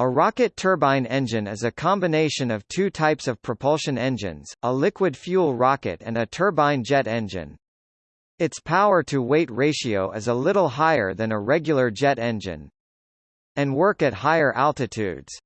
A rocket turbine engine is a combination of two types of propulsion engines, a liquid fuel rocket and a turbine jet engine. Its power-to-weight ratio is a little higher than a regular jet engine and work at higher altitudes.